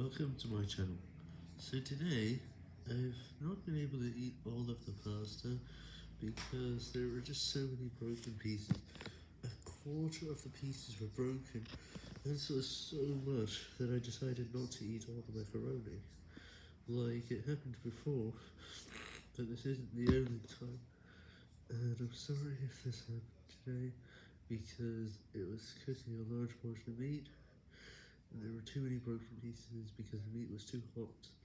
welcome to my channel. So today, I've not been able to eat all of the pasta because there were just so many broken pieces. A quarter of the pieces were broken, and so was so much that I decided not to eat all the macaroni. Like it happened before, but this isn't the only time. And I'm sorry if this happened today, because it was cooking a large portion of meat, were too many broken pieces because the meat was too hot.